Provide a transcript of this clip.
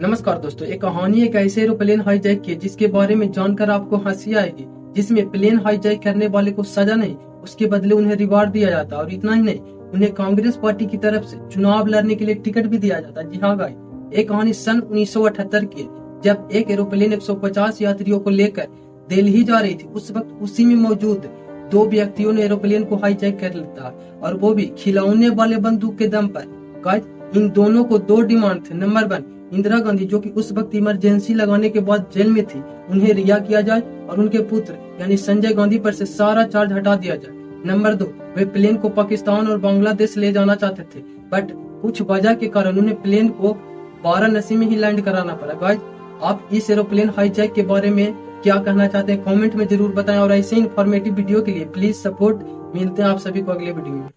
नमस्कार दोस्तों, एक कहानी, एक ऐसे एरोप्लेन हाईजैक की जिसके बारे में जानकर आपको हँसी आएगी, जिसमें प्लेन हाईजैक करने वाले को सजा नहीं, उसके बदले उन्हें रिवार्ड दिया जाता और इतना ही नहीं, उन्हें कांग्रेस पार्टी की तरफ़ से चुनाव लड़ने के लिए टिकट भी दिया जाता जी हाँ गाई एक कहानी सन उन्नीस सौ अठहत्तर की जब एक एरोप्लेन 150 यात्रियों को लेकर दिल्ली जा रही थी। उस वक्त उसी में मौजूद दो व्यक्तियों ने एरोप्लेन को हाईजैक कर लिया और वो भी खिलौने वाले बंदूक के दम पर। इन दोनों को दो डिमांड थे। नंबर वन इंदिरा गांधी, जो कि उस वक्त इमरजेंसी लगाने के बाद जेल में थी, उन्हें रिहा किया जाए और उनके पुत्र, यानी संजय गांधी पर से सारा चार्ज हटा दिया जाए। नंबर दो, वे प्लेन को पाकिस्तान और बांग्लादेश ले जाना चाहते थे बट कुछ वजह के कारण उन्हें प्लेन को वाराणसी में ही लैंड कराना पड़ा। गाइस आप इस एरोप्लेन हाईजैक के बारे में क्या कहना चाहते हैं? कमेंट में ज़रूर बताएँ और ऐसे इन्फॉर्मेटिव वीडियो के लिए प्लीज़ सपोर्ट मिलते हैं आप सभी को अगले वीडियो में।